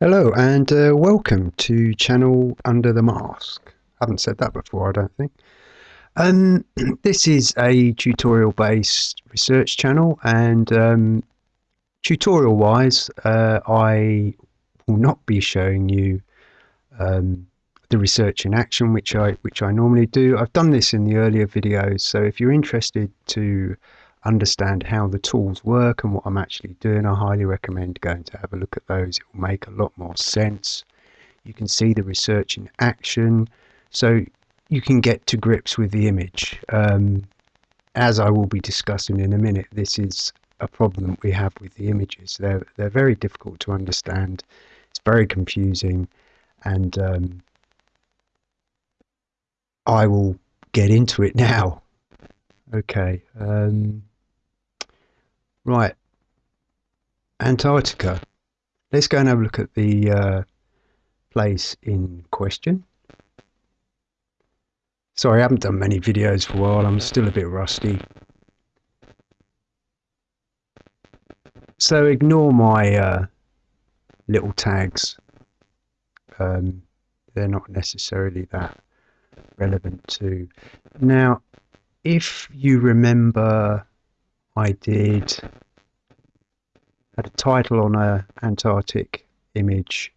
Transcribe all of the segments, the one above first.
Hello and uh, welcome to channel Under the Mask. Haven't said that before, I don't think. Um, this is a tutorial based research channel and um, tutorial wise uh, I will not be showing you um, the research in action which I which I normally do. I've done this in the earlier videos so if you're interested to understand how the tools work and what I'm actually doing, I highly recommend going to have a look at those. It will make a lot more sense. You can see the research in action, so you can get to grips with the image. Um, as I will be discussing in a minute, this is a problem we have with the images. They're, they're very difficult to understand, it's very confusing, and um, I will get into it now. Okay. Um, Right, Antarctica. Let's go and have a look at the uh, place in question. Sorry, I haven't done many videos for a while. I'm still a bit rusty. So ignore my uh, little tags. Um, they're not necessarily that relevant to. Now, if you remember I did had a title on a Antarctic image,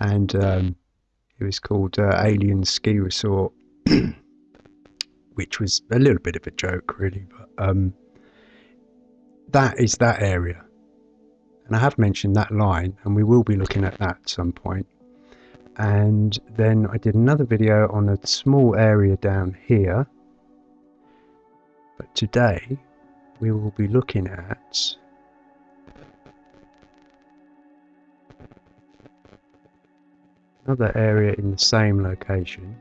and um, it was called uh, Alien Ski Resort, which was a little bit of a joke, really. But um, that is that area, and I have mentioned that line, and we will be looking at that at some point. And then I did another video on a small area down here. But today we will be looking at another area in the same location.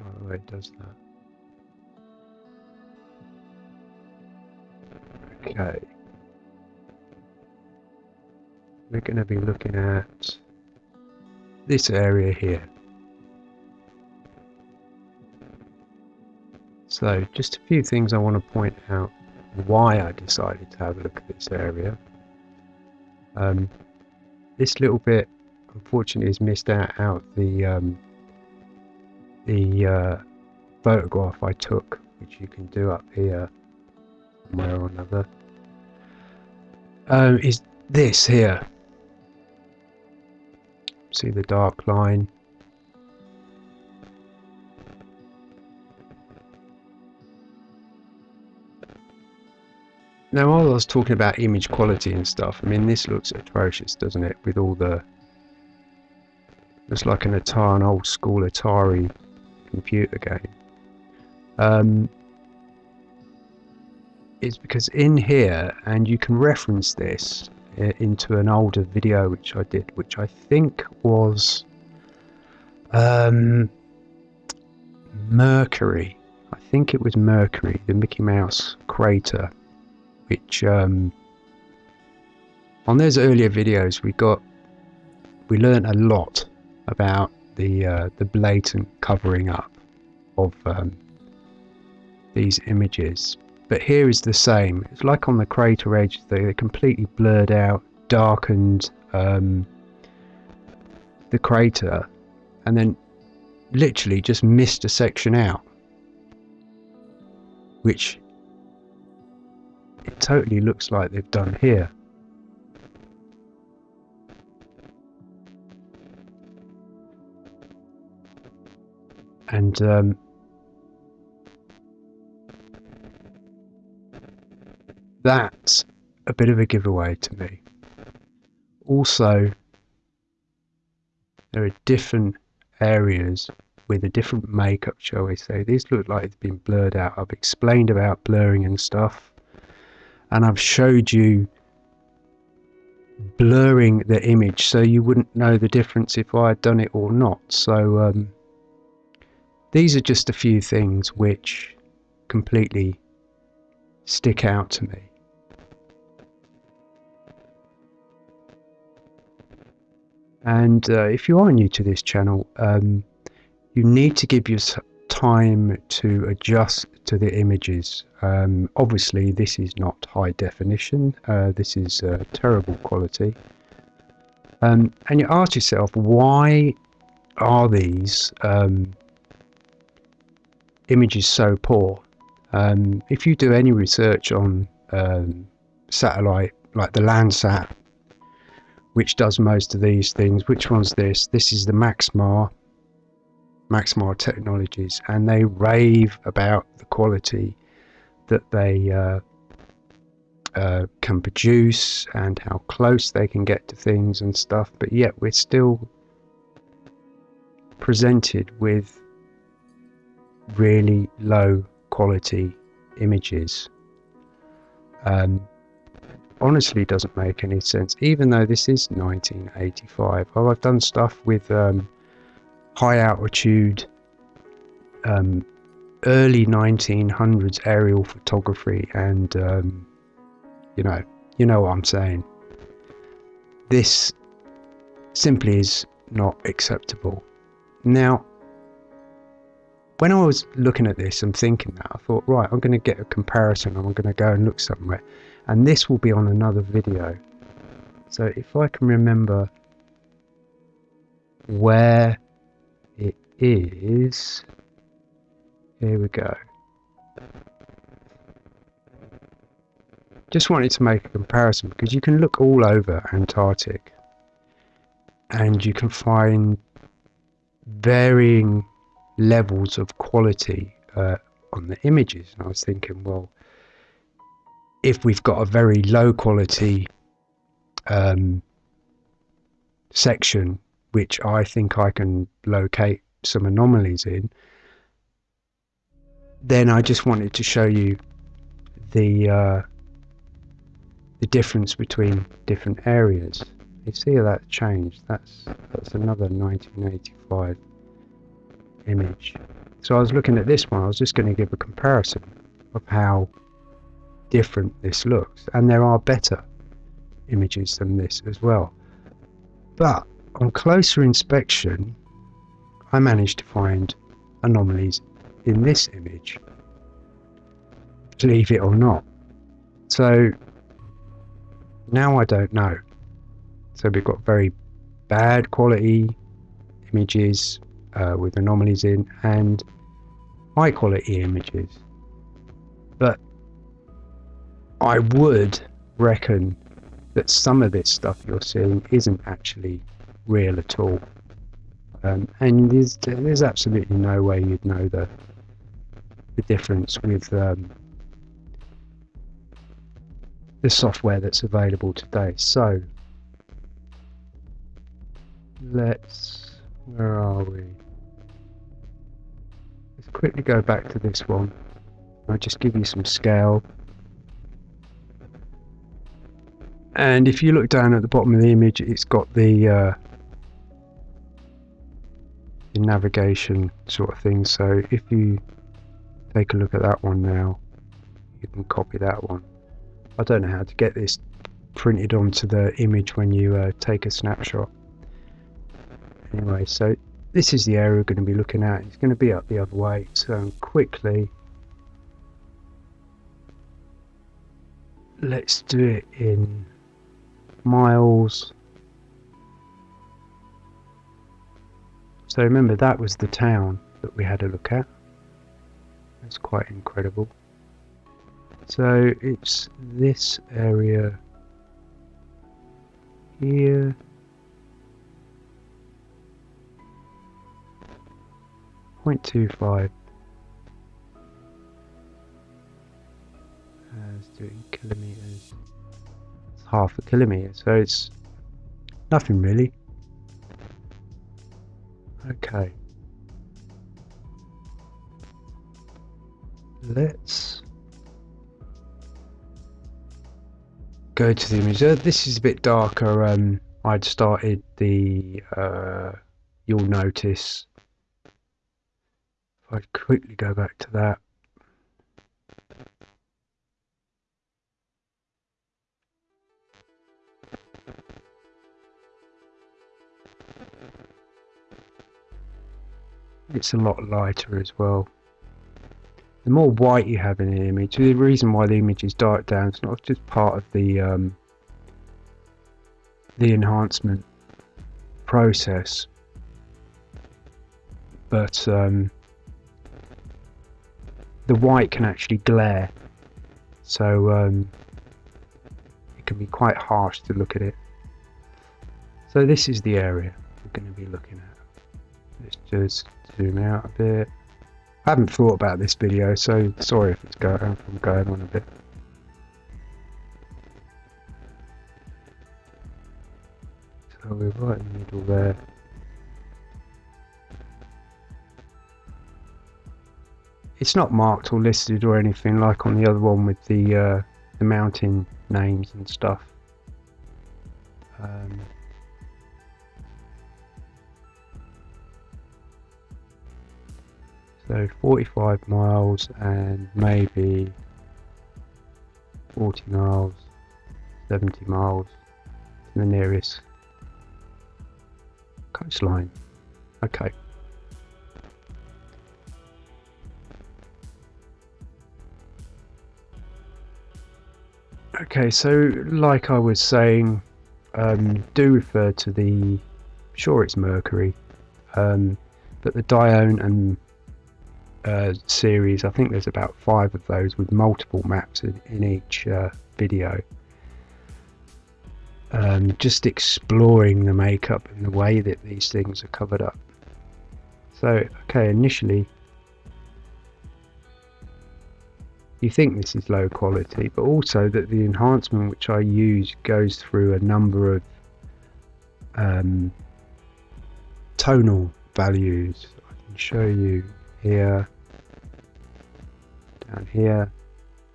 Oh, it does that. Okay. We're going to be looking at this area here. So just a few things I want to point out why I decided to have a look at this area. Um, this little bit unfortunately is missed out out the um, the uh, photograph I took which you can do up here somewhere or another. Um, is this here. See the dark line Now, while I was talking about image quality and stuff, I mean, this looks atrocious, doesn't it? With all the... Looks like an Atari, an old school Atari computer game. Um, it's because in here, and you can reference this uh, into an older video which I did, which I think was um, Mercury. I think it was Mercury, the Mickey Mouse crater which um, on those earlier videos we got we learned a lot about the uh, the blatant covering up of um, these images. But here is the same. It's like on the crater edge they're completely blurred out darkened um, the crater and then literally just missed a section out which it totally looks like they've done here. And um, that's a bit of a giveaway to me. Also, there are different areas with a different makeup, shall we say. These look like it's been blurred out. I've explained about blurring and stuff and I've showed you blurring the image so you wouldn't know the difference if I had done it or not. So um, these are just a few things which completely stick out to me. And uh, if you are new to this channel um, you need to give your time to adjust to the images. Um, obviously, this is not high definition. Uh, this is uh, terrible quality. Um, and you ask yourself, why are these um, images so poor? Um, if you do any research on um, satellite, like the Landsat, which does most of these things, which one's this? This is the Maxar Maxar Technologies, and they rave about the quality that they uh, uh, can produce and how close they can get to things and stuff, but yet we're still presented with really low quality images. Um, honestly doesn't make any sense, even though this is 1985. Oh, I've done stuff with um, high altitude, um, early 1900s aerial photography, and um, you know, you know what I'm saying. This simply is not acceptable. Now, when I was looking at this and thinking that, I thought, right, I'm going to get a comparison. I'm going to go and look somewhere, and this will be on another video. So if I can remember where it is. Here we go. Just wanted to make a comparison because you can look all over Antarctic and you can find varying levels of quality uh, on the images. And I was thinking well if we've got a very low quality um, section which I think I can locate some anomalies in, then I just wanted to show you the uh, the difference between different areas. You see how that changed? That's that's another 1985 image. So I was looking at this one. I was just going to give a comparison of how different this looks, and there are better images than this as well. But on closer inspection, I managed to find anomalies in this image, believe it or not. So now I don't know. So we've got very bad quality images uh, with anomalies in and high quality images. But I would reckon that some of this stuff you're seeing isn't actually real at all. Um, and there's, there's absolutely no way you'd know the the difference with um, the software that's available today. So let's where are we? Let's quickly go back to this one. I'll just give you some scale. And if you look down at the bottom of the image, it's got the uh, navigation sort of thing. So if you take a look at that one now, you can copy that one. I don't know how to get this printed onto the image when you uh, take a snapshot. Anyway, so this is the area we're going to be looking at. It's going to be up the other way. So quickly, let's do it in miles So remember that was the town that we had a look at. That's quite incredible. So it's this area here. Point two five. Uh, Let's do it in kilometers. It's half a kilometer, so it's nothing really. Okay. Let's go to the image. This is a bit darker. Um, I'd started the, uh, you'll notice, if I quickly go back to that, it's a lot lighter as well. The more white you have in an image, the reason why the image is dark down is not just part of the um, the enhancement process, but um, the white can actually glare, so um, it can be quite harsh to look at it. So this is the area we're going to be looking at. Let's just zoom out a bit. I haven't thought about this video, so sorry if it's going, I'm going on a bit. So we're right in the middle there. It's not marked or listed or anything like on the other one with the uh, the mountain names and stuff. So 45 miles and maybe 40 miles, 70 miles to the nearest coastline. Okay. Okay, so like I was saying, um, do refer to the, sure it's Mercury, um, but the Dione and uh, series, I think there's about five of those with multiple maps in, in each uh, video. Um, just exploring the makeup and the way that these things are covered up. So, okay, initially you think this is low quality, but also that the enhancement which I use goes through a number of um, tonal values. I can show you here, down here.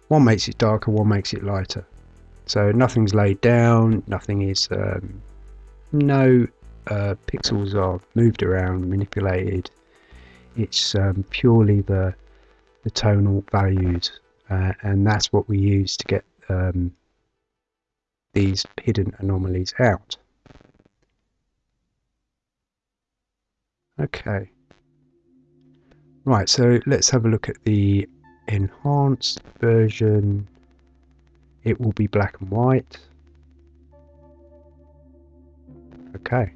One makes it darker, one makes it lighter. So nothing's laid down, nothing is, um, no uh, pixels are moved around, manipulated. It's um, purely the the tonal values uh, and that's what we use to get um, these hidden anomalies out. Okay. Right, so let's have a look at the enhanced version. It will be black and white. Okay.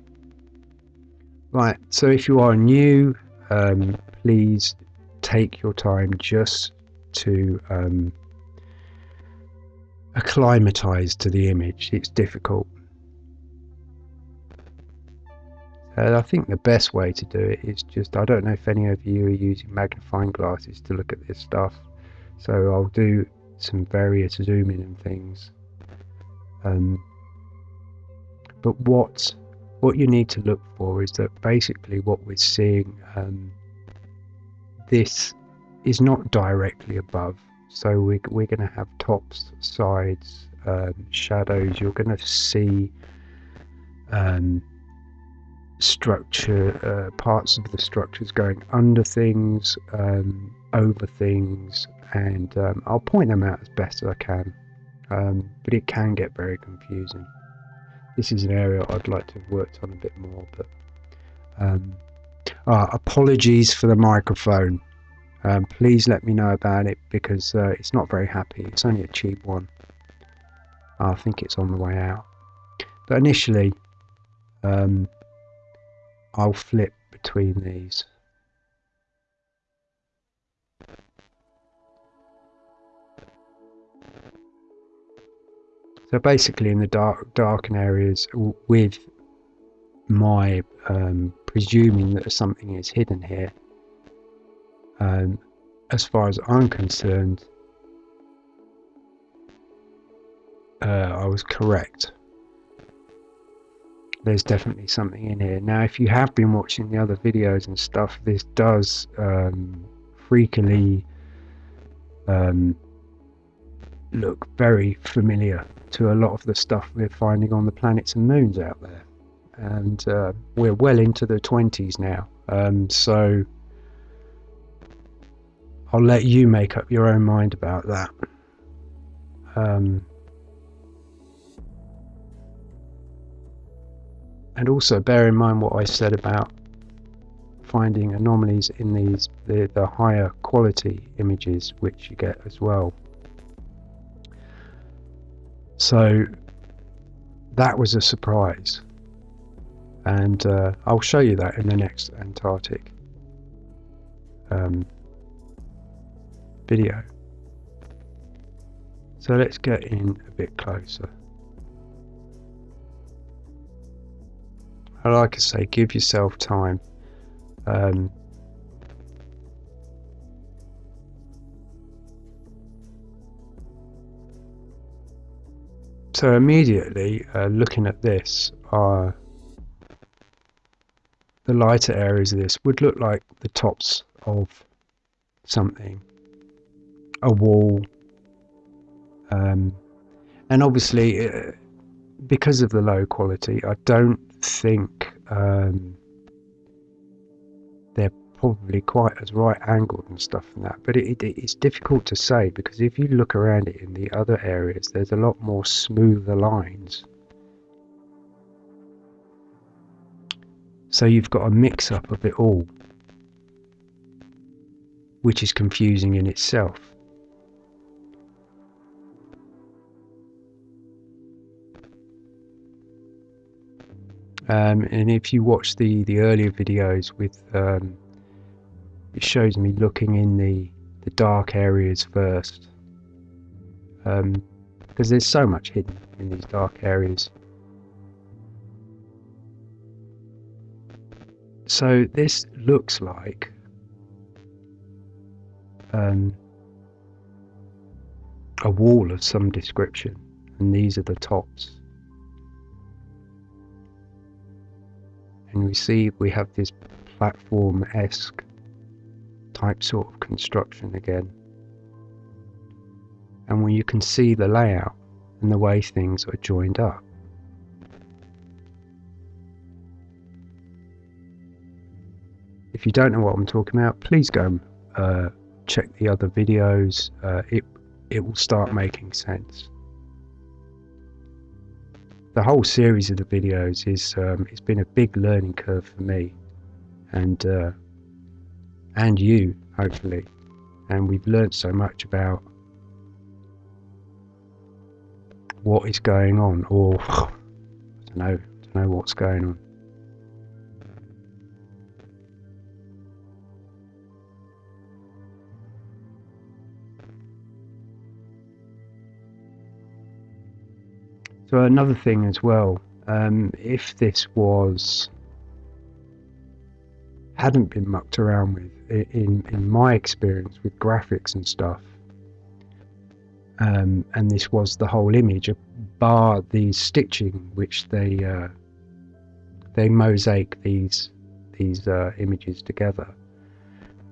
Right, so if you are new, um, please take your time just to um, acclimatize to the image. It's difficult. I think the best way to do it is just, I don't know if any of you are using magnifying glasses to look at this stuff. So I'll do some various zooming and things. Um, but what what you need to look for is that basically what we're seeing um, this is not directly above. So we, we're going to have tops, sides, um, shadows. You're going to see um, structure, uh, parts of the structures going under things, um, over things, and um, I'll point them out as best as I can. Um, but it can get very confusing. This is an area I'd like to have worked on a bit more, but uh, apologies for the microphone um, please let me know about it because uh, it's not very happy. It's only a cheap one. I think it's on the way out. But initially, um, I'll flip between these. So basically in the dark darken areas with my um, presuming that something is hidden here um, as far as I'm concerned, uh, I was correct. There's definitely something in here. Now, if you have been watching the other videos and stuff, this does um, freakily um, look very familiar to a lot of the stuff we're finding on the planets and moons out there. And uh, we're well into the 20s now. Um, so I'll let you make up your own mind about that. Um, and also bear in mind what I said about finding anomalies in these the, the higher quality images which you get as well. So that was a surprise and uh, I'll show you that in the next Antarctic um, video. So let's get in a bit closer. I like I say, give yourself time. Um, so immediately, uh, looking at this, uh, the lighter areas of this would look like the tops of something, a wall, um, and obviously, uh, because of the low quality, I don't think um, they're probably quite as right angled and stuff and that. But it, it, it's difficult to say because if you look around it in the other areas, there's a lot more smoother lines. So you've got a mix up of it all, which is confusing in itself. Um, and if you watch the the earlier videos with um, it shows me looking in the the dark areas first. Um, because there's so much hidden in these dark areas. So this looks like um, a wall of some description and these are the tops and we see we have this platform-esque type sort of construction again. And when you can see the layout and the way things are joined up. If you don't know what I'm talking about please go and uh, check the other videos. Uh, it it will start making sense the whole series of the videos is um, it's been a big learning curve for me and uh, and you hopefully. And we've learned so much about what is going on or I don't know I don't know what's going on So another thing as well, um, if this was hadn't been mucked around with in in my experience with graphics and stuff, um, and this was the whole image, bar the stitching which they uh, they mosaic these these uh, images together,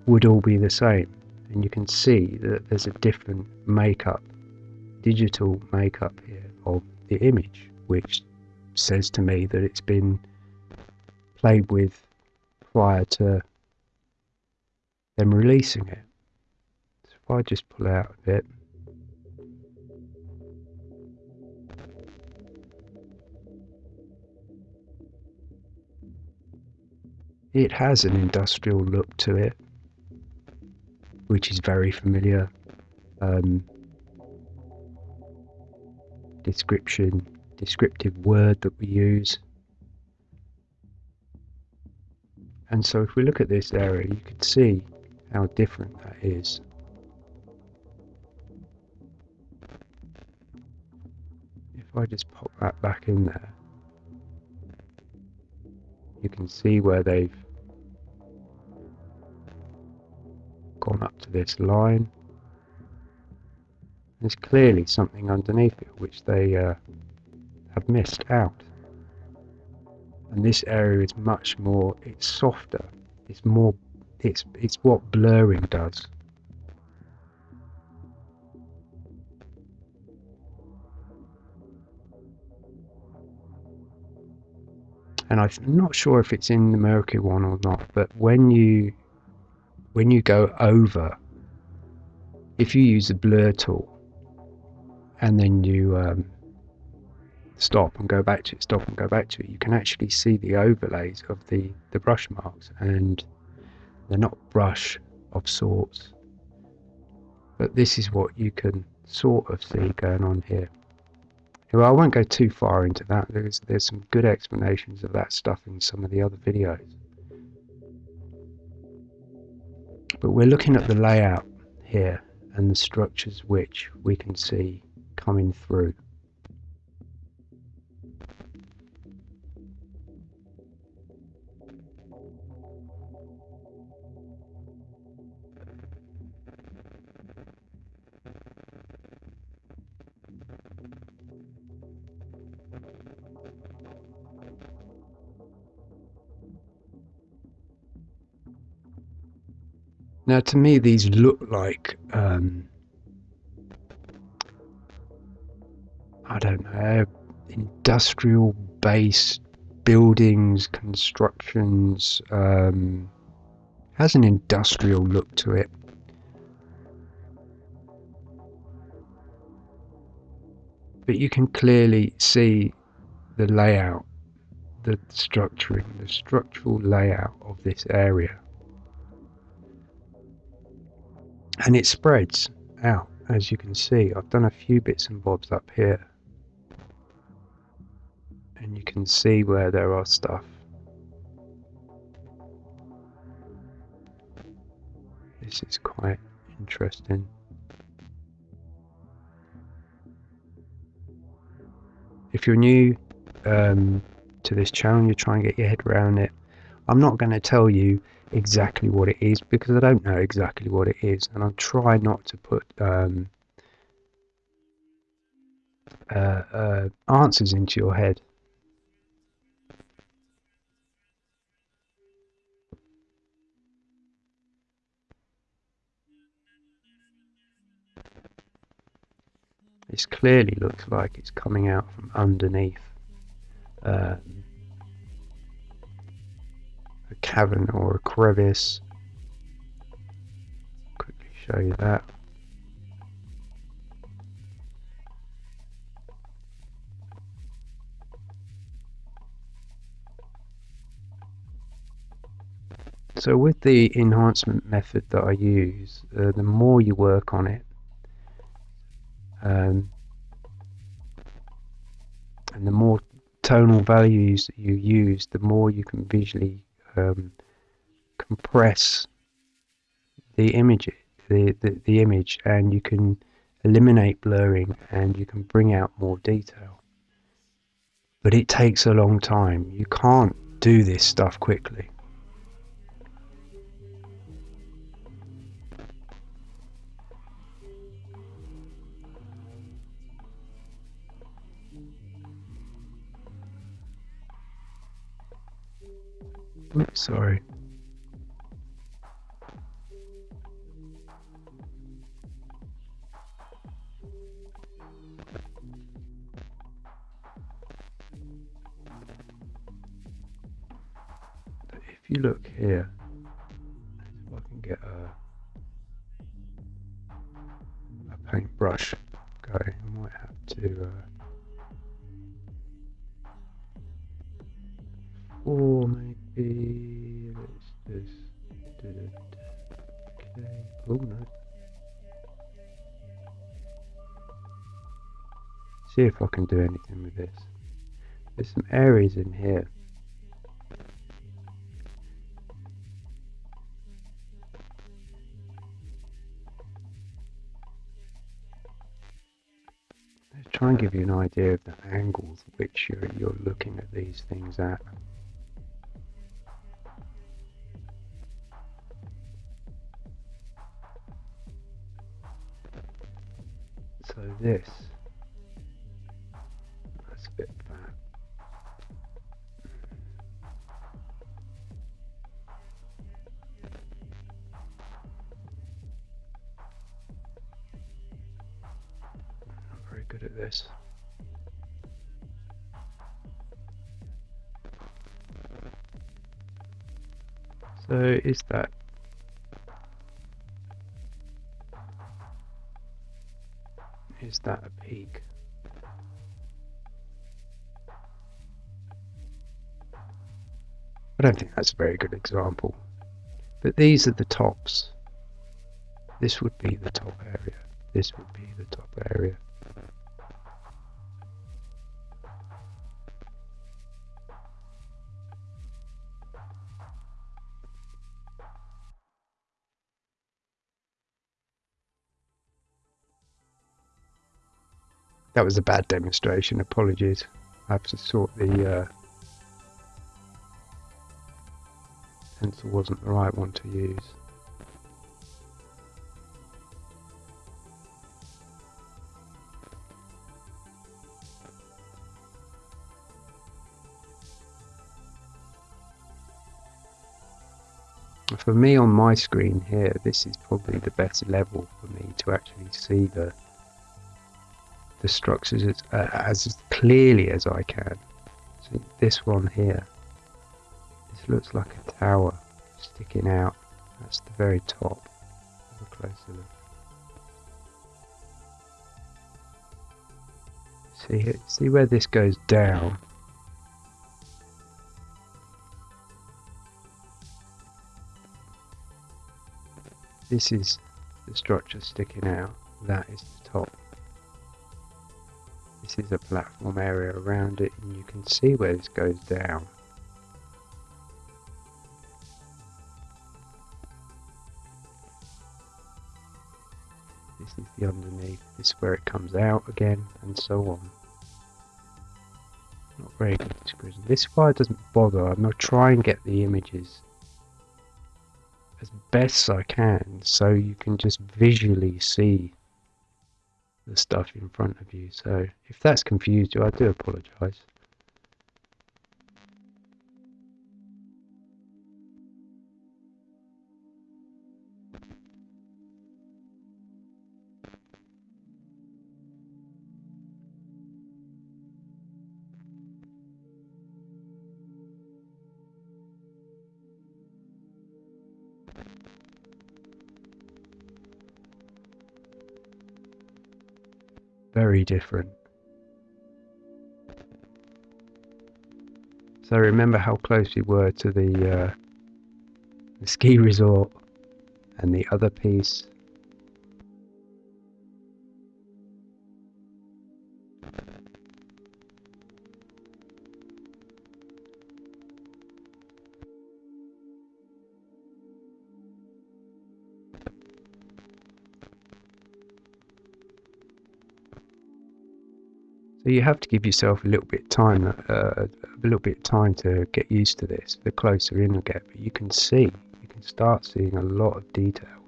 would all be the same, and you can see that there's a different makeup, digital makeup here of the image, which says to me that it's been played with prior to them releasing it. So if I just pull out a bit. It has an industrial look to it, which is very familiar. Um, description, descriptive word that we use. And so if we look at this area, you can see how different that is. If I just pop that back in there, you can see where they've gone up to this line there's clearly something underneath it which they uh, have missed out. And this area is much more, it's softer, it's more, it's, it's what blurring does. and I'm not sure if it's in the Mercury one or not, but when you when you go over, if you use the blur tool, and then you um, stop and go back to it, stop and go back to it, you can actually see the overlays of the, the brush marks. And They're not brush of sorts. But this is what you can sort of see going on here. Well, I won't go too far into that. There's there's some good explanations of that stuff in some of the other videos. But we're looking at the layout here and the structures which we can see coming through. Now, to me, these look like um, don't know industrial based buildings, constructions. Um, has an industrial look to it. But you can clearly see the layout, the structuring, the structural layout of this area. and it spreads out as you can see I've done a few bits and bobs up here you can see where there are stuff. This is quite interesting. If you're new um, to this channel you're trying to get your head around it. I'm not going to tell you exactly what it is because I don't know exactly what it is, and I'll try not to put um, uh, uh, answers into your head. This clearly looks like it's coming out from underneath. Um, a cavern or a crevice. Quickly show you that. So with the enhancement method that I use, uh, the more you work on it, um, and the more tonal values that you use, the more you can visually um, compress the image, the, the, the image, and you can eliminate blurring and you can bring out more detail. But it takes a long time. You can't do this stuff quickly. Oops, sorry. If you look here, if I can get a, a paintbrush going, I might have to uh, or maybe let's do it. Okay. Oh no. See if I can do anything with this. There's some areas in here. Let's try and give you an idea of the angles which you're, you're looking at these things at. So this, that's a bit fat. Not very good at this. So is that is that a peak? I don't think that's a very good example. But these are the tops. This would be the top area. This would be the top area. That was a bad demonstration, apologies. I have to sort the uh, pencil wasn't the right one to use. For me on my screen here, this is probably the best level for me to actually see the the structures as, uh, as clearly as I can. See this one here. This looks like a tower sticking out. That's the very top. Have a closer look. See, see where this goes down? This is the structure sticking out. That is the top. This is a platform area around it and you can see where this goes down. This is the underneath, this is where it comes out again and so on. Not very good description. This fire doesn't bother, I'm going to try and get the images as best I can so you can just visually see the stuff in front of you. So if that's confused you, I do apologise. Different. So remember how close we were to the, uh, the ski resort and the other piece you have to give yourself a little bit time, uh, a little bit time to get used to this. The closer in you get, but you can see, you can start seeing a lot of detail.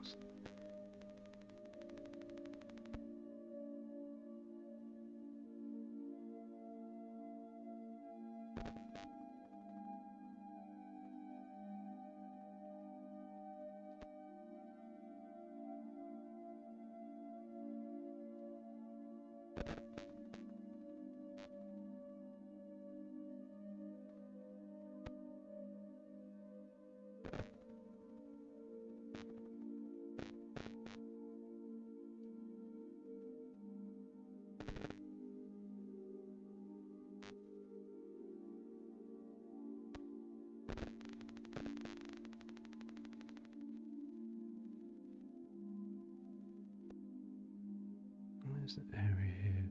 Area here?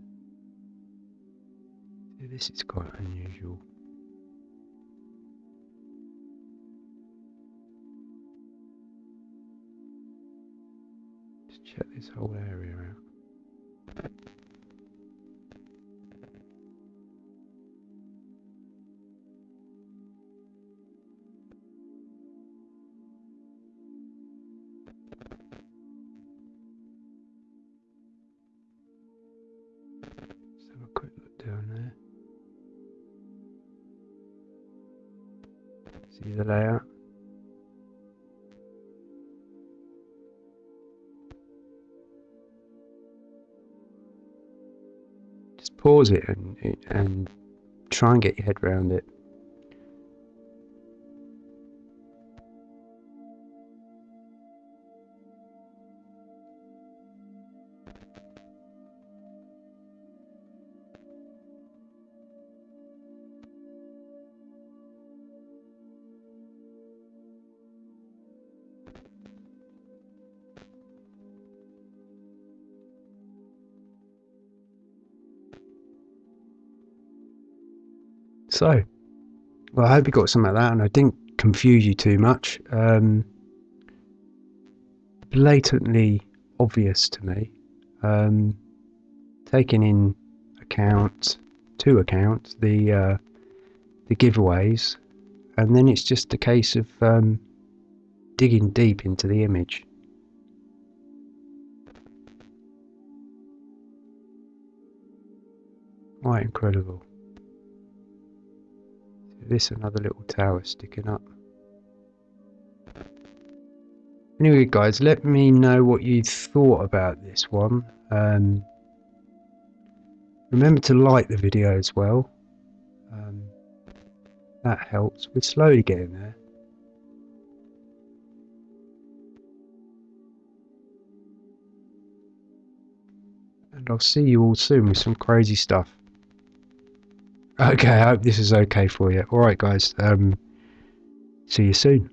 This is quite unusual. The layout? Just pause it and, and try and get your head around it. So, well, I hope you got some of that and I didn't confuse you too much. Um, blatantly obvious to me. Um, taking in account, to account, the uh, the giveaways, and then it's just a case of um, digging deep into the image. Quite incredible. This another little tower sticking up. Anyway, guys, let me know what you thought about this one. Um, remember to like the video as well. Um, that helps. We're slowly getting there. And I'll see you all soon with some crazy stuff. Okay, I hope this is okay for you. Alright guys, um, see you soon.